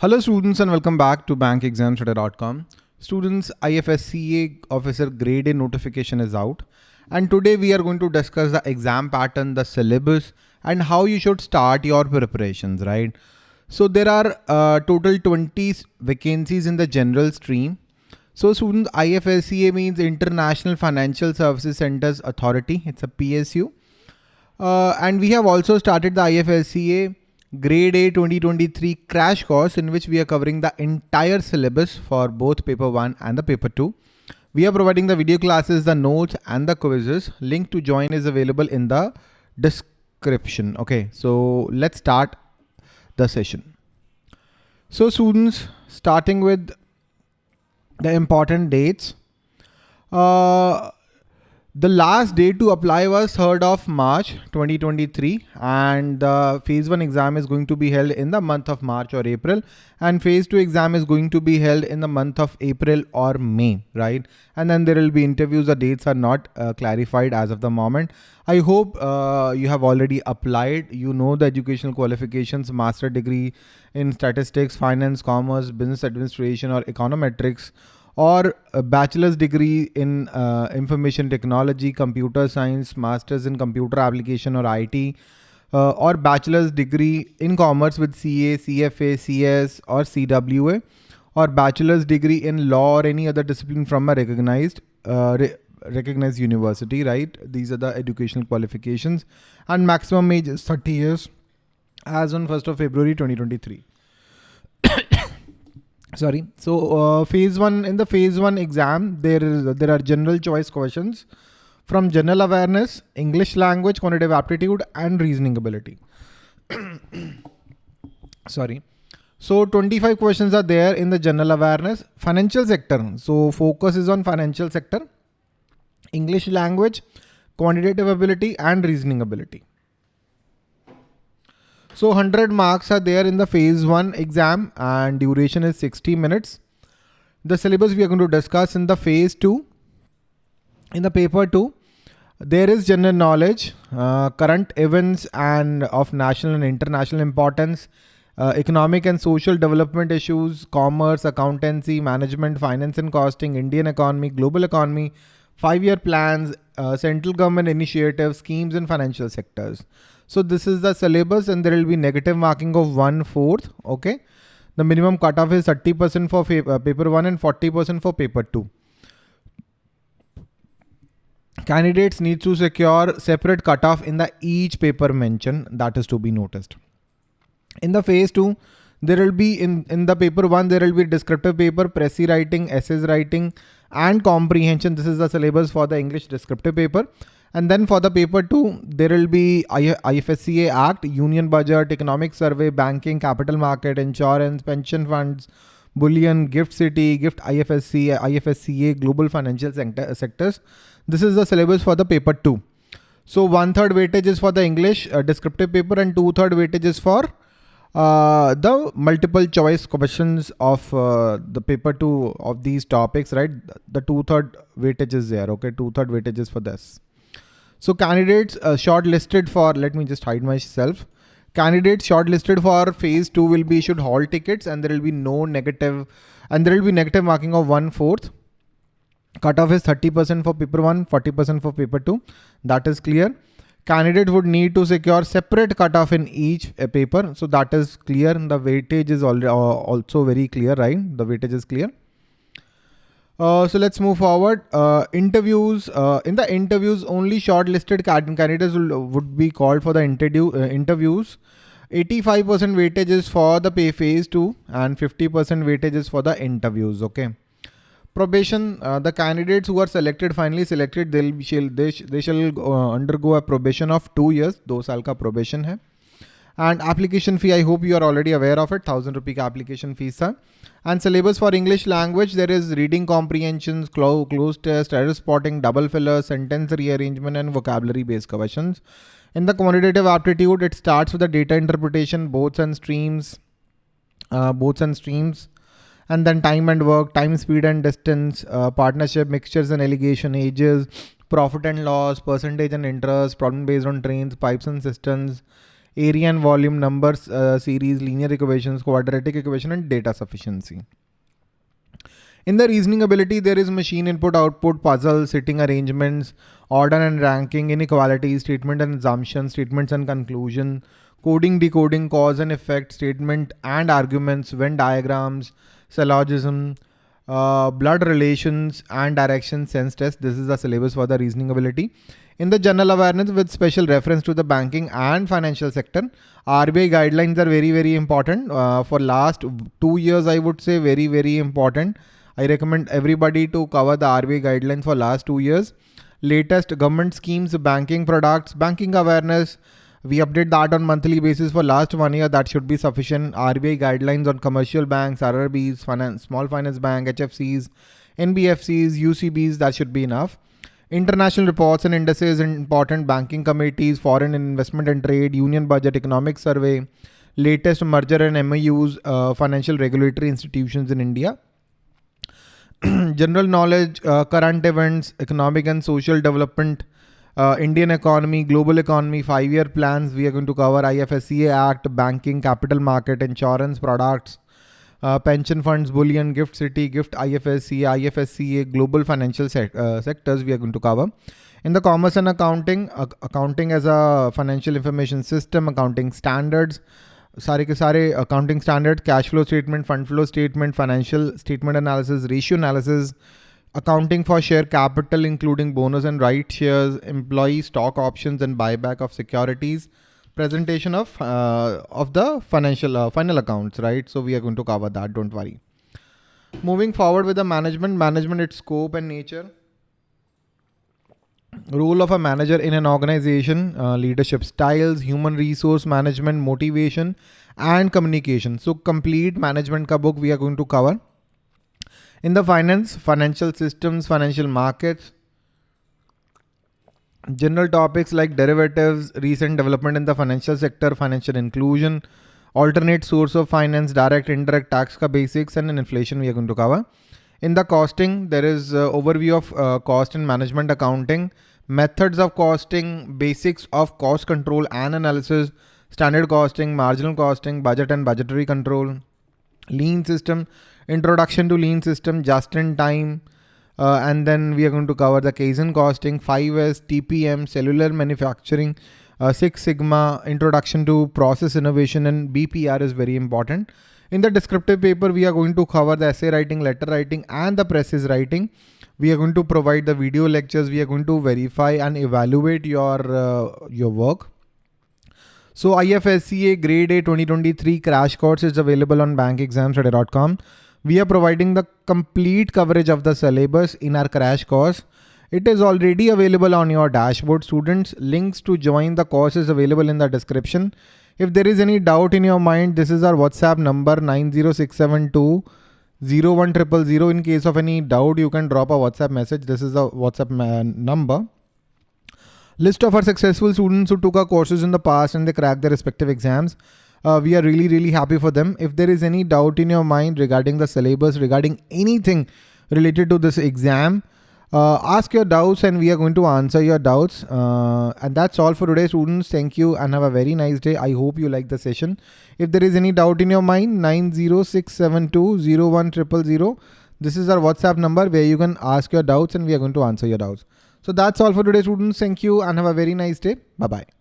Hello students and welcome back to bankexamstudy.com. Students IFSCA officer grade A notification is out and today we are going to discuss the exam pattern, the syllabus and how you should start your preparations, right? So there are uh, total 20 vacancies in the general stream. So students IFSCA means International Financial Services Centers Authority. It's a PSU. Uh, and we have also started the IFSCA grade A 2023 crash course in which we are covering the entire syllabus for both paper 1 and the paper 2. We are providing the video classes, the notes and the quizzes. Link to join is available in the description. Okay, so let's start the session. So students, starting with the important dates. Uh, the last day to apply was 3rd of March 2023 and the phase 1 exam is going to be held in the month of March or April and phase 2 exam is going to be held in the month of April or May, right? And then there will be interviews. The dates are not uh, clarified as of the moment. I hope uh, you have already applied. You know the educational qualifications, master degree in statistics, finance, commerce, business administration or econometrics or a bachelor's degree in uh, information technology, computer science, master's in computer application or IT, uh, or bachelor's degree in commerce with CA, CFA, CS or CWA, or bachelor's degree in law or any other discipline from a recognized uh, re recognized university, right? These are the educational qualifications and maximum age is 30 years as on 1st of February 2023 sorry. So uh, phase one in the phase one exam there is there are general choice questions from general awareness english language quantitative aptitude and reasoning ability. Sorry. So 25 questions are there in the general awareness. Financial sector. So focus is on financial sector. English language quantitative ability and reasoning ability so 100 marks are there in the phase 1 exam and duration is 60 minutes. The syllabus we are going to discuss in the phase 2. In the paper 2, there is general knowledge, uh, current events and of national and international importance, uh, economic and social development issues, commerce, accountancy, management, finance and costing, Indian economy, global economy, five-year plans, uh, central government initiatives, schemes and financial sectors. So this is the syllabus and there will be negative marking of one fourth. Okay. The minimum cutoff is 30% for uh, paper one and 40% for paper two. Candidates need to secure separate cutoff in the each paper mentioned that is to be noticed. In the phase two, there will be in, in the paper one, there will be descriptive paper, précis writing, essays writing and comprehension. This is the syllabus for the English descriptive paper. And then for the paper two, there will be IFSCA Act, Union Budget, Economic Survey, Banking, Capital Market, Insurance, Pension Funds, Bullion, Gift City, Gift IFSC, IFSCA, Global Financial sector, Sectors. This is the syllabus for the paper two. So one third weightage is for the English uh, descriptive paper and two third weightage is for uh, the multiple choice questions of uh, the paper two of these topics, right? The two third weightage is there. Okay, two third weightage is for this. So candidates uh, shortlisted for, let me just hide myself. Candidates shortlisted for phase two will be issued hall tickets and there will be no negative and there will be negative marking of one fourth. Cutoff is 30% for paper one, 40% for paper two. That is clear. Candidate would need to secure separate cutoff in each uh, paper. So that is clear. The weightage is uh, also very clear, right? The weightage is clear. Uh, so let's move forward. Uh, interviews. Uh, in the interviews, only shortlisted candidates will, uh, would be called for the interview uh, interviews. 85% weightage is for the pay phase 2 and 50% weightage is for the interviews. Okay. Probation. the candidates who are selected, finally selected, they'll, shall, they, they shall undergo a probation of 2 years. 2 saal probation hai. And application fee, I hope you are already aware of it. Thousand rupee application fees है. And syllabus for English language, there is reading comprehensions, clo close test, error spotting, double filler, sentence rearrangement, and vocabulary based questions. In the quantitative aptitude, it starts with the data interpretation, boats and streams, uh, boats and streams, and then time and work, time, speed and distance, uh, partnership, mixtures and alligation, ages, profit and loss, percentage and interest, problem based on trains, pipes and cisterns, area and volume numbers uh, series, linear equations, quadratic equation, and data sufficiency. In the reasoning ability, there is machine input, output, puzzle, sitting arrangements, order and ranking, inequality, statement and assumption, statements and conclusion, coding, decoding, cause and effect, statement and arguments, Venn diagrams, syllogism, uh, blood relations and direction sense test. This is the syllabus for the reasoning ability. In the general awareness with special reference to the banking and financial sector, RBI guidelines are very, very important. Uh, for last two years, I would say very, very important. I recommend everybody to cover the RBI guidelines for last two years. Latest government schemes, banking products, banking awareness, we update that on monthly basis for last one year. That should be sufficient. RBI guidelines on commercial banks, RRBs, finance, small finance bank, HFCs, NBFCs, UCBs. That should be enough. International reports and indices, important banking committees, foreign investment and trade, union budget, economic survey, latest merger and MOUs, uh, financial regulatory institutions in India. General knowledge, uh, current events, economic and social development, uh, Indian economy, global economy, five-year plans. We are going to cover IFSCA Act, banking, capital market, insurance products, uh, pension funds, bullion, GIFT City, GIFT IFSCA, IFSCA, global financial sec uh, sectors we are going to cover. In the commerce and accounting, uh, accounting as a financial information system, accounting standards, सारे के सारे accounting standards, cash flow statement, fund flow statement, financial statement analysis, ratio analysis, accounting for share capital, including bonus and right shares, employee stock options and buyback of securities, presentation of uh, of the financial uh, final accounts, right? So we are going to cover that. Don't worry. Moving forward with the management, management its scope and nature. Role of a manager in an organization, uh, leadership styles, human resource management, motivation, and communication. So complete management ka book we are going to cover. In the finance, financial systems, financial markets, general topics like derivatives, recent development in the financial sector, financial inclusion, alternate source of finance, direct, indirect tax ka basics and inflation we are going to cover. In the costing, there is uh, overview of uh, cost and management accounting, methods of costing, basics of cost control and analysis, standard costing, marginal costing, budget and budgetary control, lean system, introduction to lean system, just in time, uh, and then we are going to cover the Kaizen costing, 5S, TPM, cellular manufacturing, uh, Six Sigma, introduction to process innovation and BPR is very important. In the descriptive paper, we are going to cover the essay writing, letter writing and the précis writing. We are going to provide the video lectures. We are going to verify and evaluate your, uh, your work. So IFSCA grade A 2023 crash course is available on bankexamstudy.com. We are providing the complete coverage of the syllabus in our crash course. It is already available on your dashboard students. Links to join the course is available in the description. If there is any doubt in your mind, this is our WhatsApp number 90672 01000. In case of any doubt, you can drop a WhatsApp message. This is the WhatsApp uh, number. List of our successful students who took our courses in the past and they cracked their respective exams. Uh, we are really, really happy for them. If there is any doubt in your mind regarding the syllabus, regarding anything related to this exam, uh, ask your doubts and we are going to answer your doubts. Uh, and that's all for today, students. Thank you and have a very nice day. I hope you like the session. If there is any doubt in your mind, 90672 This is our WhatsApp number where you can ask your doubts and we are going to answer your doubts. So that's all for today, students. Thank you and have a very nice day. Bye-bye.